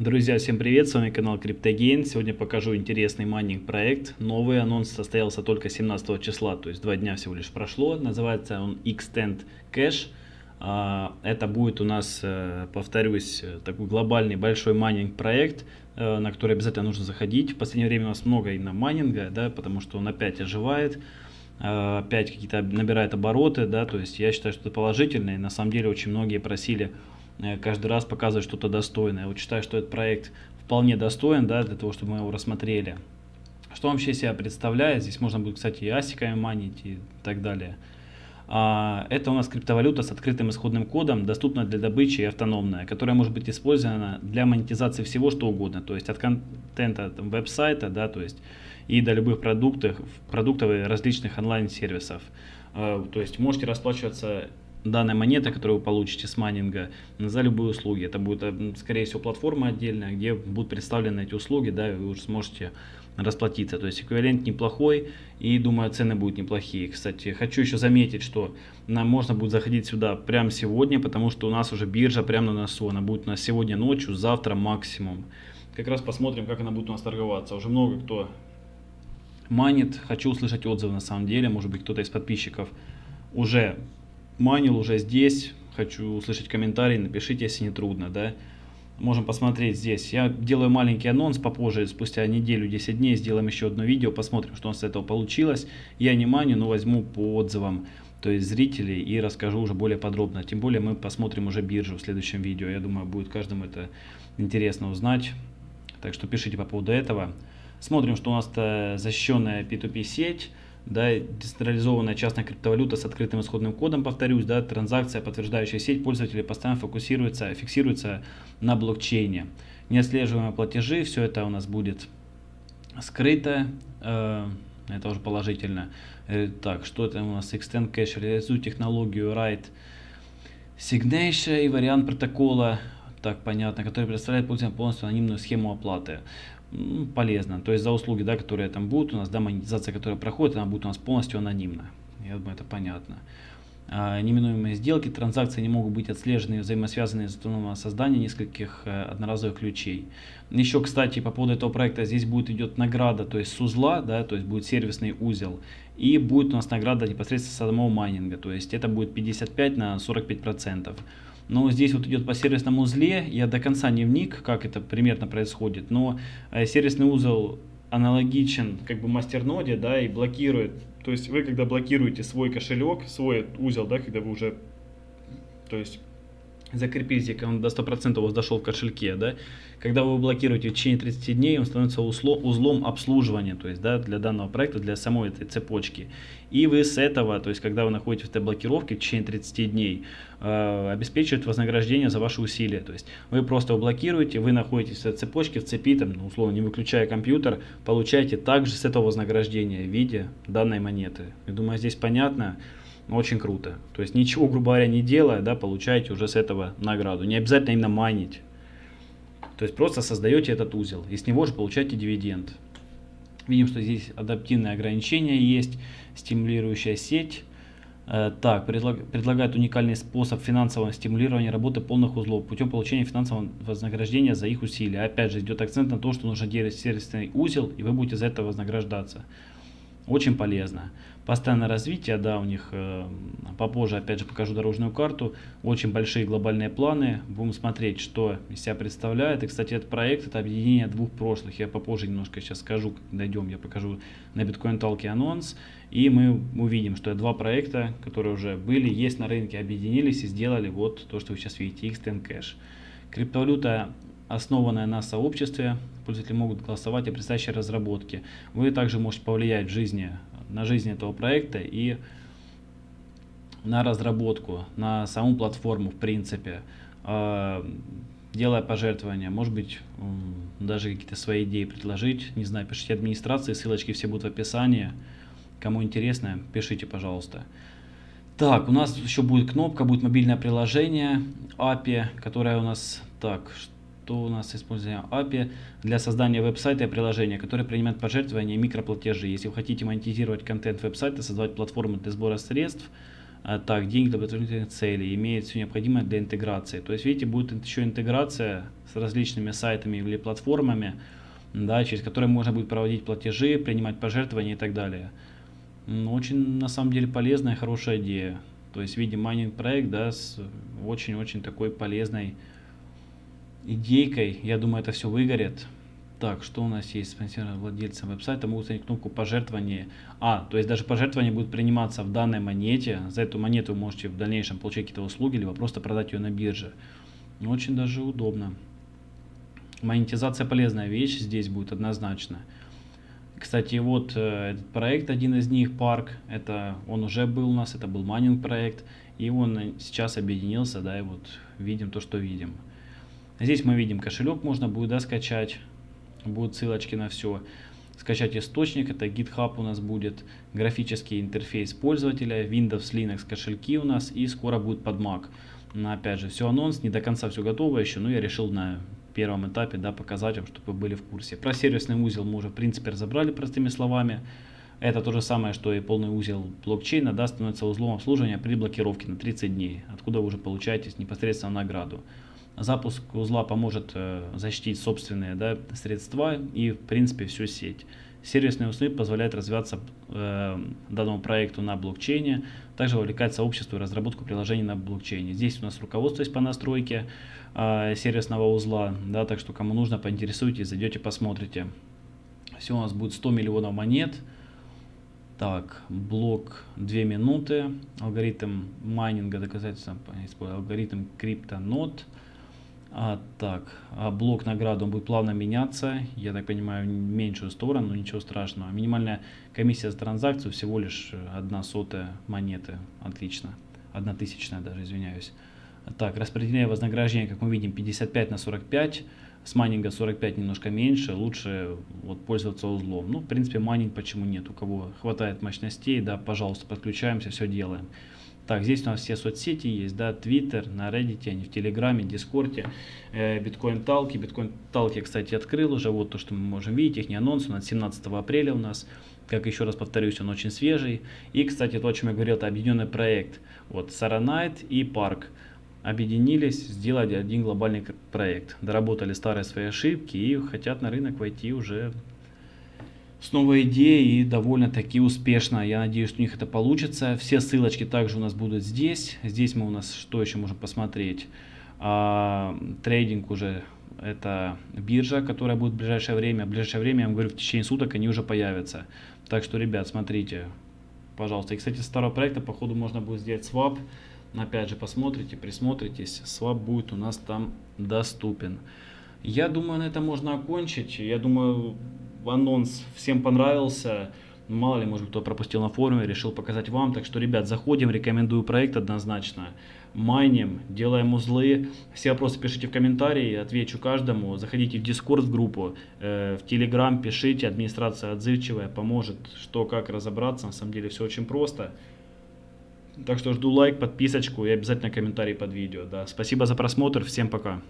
Друзья, всем привет, с вами канал CryptoGain. Сегодня покажу интересный майнинг проект. Новый анонс состоялся только 17 числа, то есть два дня всего лишь прошло. Называется он Extend Cash. А, это будет у нас, э, повторюсь, такой глобальный большой майнинг проект, э, на который обязательно нужно заходить. В последнее время у нас много именно майнинга, да, потому что он опять оживает э, опять какие-то набирает обороты, да, то есть я считаю, что это положительно, и на самом деле очень многие просили Э, каждый раз показывать что-то достойное. Вот считаю, что этот проект вполне достоин да, для того, чтобы мы его рассмотрели. Что вообще себя представляет? Здесь можно будет, кстати, и асиками манить и так далее. А, это у нас криптовалюта с открытым исходным кодом, доступна для добычи и автономная, которая может быть использована для монетизации всего что угодно, то есть от контента веб-сайта, да, то есть и до любых продуктов, продуктов и различных онлайн-сервисов. А, то есть можете расплачиваться данной монеты, которую вы получите с майнинга, за любые услуги. Это будет, э, скорее всего, платформа отдельная, где будут представлены эти услуги, да, и вы уже сможете расплатиться. То есть эквивалент неплохой, и думаю, цены будут неплохие. Кстати, хочу еще заметить, что нам можно будет заходить сюда прямо сегодня, потому что у нас уже биржа прямо на носу. Она будет у нас сегодня ночью, завтра максимум. Как раз посмотрим, как она будет у нас торговаться. Уже много кто манит. Хочу услышать отзывы на самом деле. Может быть, кто-то из подписчиков уже манил уже здесь. Хочу услышать комментарий, напишите, если не трудно, да. Можем посмотреть здесь. Я делаю маленький анонс попозже, спустя неделю, 10 дней сделаем еще одно видео, посмотрим, что у нас с этого получилось. Я не маню, но возьму по отзывам, то есть зрителей, и расскажу уже более подробно. Тем более мы посмотрим уже биржу в следующем видео. Я думаю, будет каждому это интересно узнать. Так что пишите по поводу этого. Смотрим, что у нас защищенная P2P сеть да, децентрализованная частная криптовалюта с открытым исходным кодом, повторюсь, да, транзакция, подтверждающая сеть пользователей постоянно фокусируется, фиксируется на блокчейне. Неотслеживаемые платежи, все это у нас будет скрыто, э, это уже положительно. Э, так, что это у нас? Extend Cache реализует технологию Write Signature и вариант протокола, так понятно, который представляет пользователям полностью анонимную схему оплаты полезно. То есть за услуги, да, которые там будут у нас, да, монетизация, которая проходит, она будет у нас полностью анонимна. Я думаю, это понятно. А, неминуемые сделки, транзакции не могут быть отслежены и взаимосвязаны из-за автономного создания нескольких э, одноразовых ключей. Еще, кстати, по поводу этого проекта, здесь будет идет награда, то есть с узла, да, то есть будет сервисный узел, и будет у нас награда непосредственно самого майнинга, то есть это будет 55 на 45 процентов. Но здесь вот идет по сервисному узле, я до конца не вник, как это примерно происходит, но э, сервисный узел аналогичен как бы мастерноде, да, и блокирует, то есть вы когда блокируете свой кошелек, свой узел, да, когда вы уже, то есть закрепите, когда он до 100% у вас дошел в кошельке, да, когда вы блокируете в течение 30 дней, он становится узлом, узлом обслуживания, то есть, да, для данного проекта, для самой этой цепочки. И вы с этого, то есть, когда вы находитесь в этой блокировке в течение 30 дней, э, обеспечивает вознаграждение за ваши усилия. То есть, вы просто его блокируете, вы находитесь в этой цепочке, в цепи, там, ну, условно, не выключая компьютер, получаете также с этого вознаграждения в виде данной монеты. Я думаю, здесь понятно. Очень круто. То есть ничего, грубо говоря, не делая, да, получаете уже с этого награду. Не обязательно именно майнить. То есть просто создаете этот узел и с него же получаете дивиденд. Видим, что здесь адаптивные ограничения есть, стимулирующая сеть. Э, так, предлаг, предлагает уникальный способ финансового стимулирования работы полных узлов путем получения финансового вознаграждения за их усилия. Опять же, идет акцент на то, что нужно делать сервисный узел, и вы будете за это вознаграждаться. Очень полезно. Постоянное развитие, да, у них э, попозже опять же покажу дорожную карту. Очень большие глобальные планы. Будем смотреть, что из себя представляет. И, кстати, этот проект это объединение двух прошлых. Я попозже немножко сейчас скажу, дойдем, я покажу на биткоин талке анонс. И мы увидим, что два проекта, которые уже были, есть на рынке, объединились и сделали вот то, что вы сейчас видите, Xtend Cash. Криптовалюта основанная на сообществе, пользователи могут голосовать о предстоящей разработке. Вы также можете повлиять в жизни на жизнь этого проекта и на разработку, на саму платформу в принципе, а, делая пожертвования, может быть, даже какие-то свои идеи предложить, не знаю, пишите администрации, ссылочки все будут в описании, кому интересно, пишите, пожалуйста. Так, у нас еще будет кнопка, будет мобильное приложение API, которое у нас, так, что у нас используем API для создания веб-сайта и приложения, которые принимают пожертвования и микроплатежи. Если вы хотите монетизировать контент веб-сайта, создавать платформу для сбора средств, А, так, деньги для благотворительных целей, имеет все необходимое для интеграции. То есть, видите, будет еще интеграция с различными сайтами или платформами, да, через которые можно будет проводить платежи, принимать пожертвования и так далее. Ну, очень, на самом деле, полезная, хорошая идея. То есть, видим майнинг проект, да, с очень-очень такой полезной идейкой. Я думаю, это все выгорит. Так, что у нас есть спонсоры владельцам веб-сайта? Могут снять кнопку пожертвования. А, то есть даже пожертвования будут приниматься в данной монете. За эту монету вы можете в дальнейшем получить какие-то услуги, либо просто продать ее на бирже. Очень даже удобно. Монетизация полезная вещь здесь будет однозначно. Кстати, вот э, этот проект, один из них, парк, это он уже был у нас, это был майнинг проект, и он сейчас объединился, да, и вот видим то, что видим. Здесь мы видим кошелек, можно будет да, скачать, будут ссылочки на все. Скачать источник, это GitHub у нас будет, графический интерфейс пользователя, Windows, Linux кошельки у нас и скоро будет под Mac. Но опять же, все анонс, не до конца все готово еще, но я решил на первом этапе да, показать вам, чтобы вы были в курсе. Про сервисный узел мы уже в принципе разобрали простыми словами. Это то же самое, что и полный узел блокчейна да, становится узлом обслуживания при блокировке на 30 дней, откуда вы уже получаете непосредственно награду. Запуск узла поможет э, защитить собственные да, средства и в принципе всю сеть. Сервисные узлы позволяют развиваться э, данному проекту на блокчейне, также вовлекать сообщество и разработку приложений на блокчейне. Здесь у нас руководство есть по настройке э, сервисного узла, да, так что кому нужно, поинтересуйтесь, зайдете, посмотрите. Все у нас будет 100 миллионов монет. Так, блок 2 минуты, алгоритм майнинга доказательства, алгоритм криптонод. А, так, а блок награды будет плавно меняться, я так понимаю, в меньшую сторону, но ничего страшного. Минимальная комиссия за транзакцию всего лишь одна сотая монеты, отлично, одна тысячная даже, извиняюсь. Так, распределение вознаграждения, как мы видим, 55 на 45, с майнинга 45 немножко меньше, лучше вот пользоваться узлом. Ну, в принципе, майнинг почему нет, у кого хватает мощностей, да, пожалуйста, подключаемся, все делаем. Так, здесь у нас все соцсети есть, да, Twitter, на Reddit, они в Телеграме, Дискорде, э, Bitcointalk и. Bitcointalk и, кстати, открыл уже, вот то, что мы можем видеть, их не анонс, он от 17 апреля у нас. Как еще раз повторюсь, он очень свежий. И, кстати, то, о чем я говорил, это объединенный проект. Вот, Saranite и Park объединились, сделали один глобальный проект. Доработали старые свои ошибки и хотят на рынок войти уже с новой идеей и довольно-таки успешно. Я надеюсь, что у них это получится. Все ссылочки также у нас будут здесь. Здесь мы у нас что еще можем посмотреть? А, трейдинг уже это биржа, которая будет в ближайшее время. В ближайшее время, я вам говорю, в течение суток они уже появятся. Так что, ребят, смотрите, пожалуйста. И, кстати, с старого проекта, походу, можно будет сделать swap. Опять же, посмотрите, присмотритесь. Swap будет у нас там доступен. Я думаю, на этом можно окончить. Я думаю, анонс всем понравился. Мало ли, может кто пропустил на форуме, решил показать вам. Так что, ребят, заходим, рекомендую проект однозначно. Майним, делаем узлы. Все вопросы пишите в комментарии, отвечу каждому. Заходите в Discord в группу, э, в Telegram пишите, администрация отзывчивая, поможет, что, как разобраться. На самом деле все очень просто. Так что жду лайк, подписочку и обязательно комментарий под видео. Да. Спасибо за просмотр, всем пока.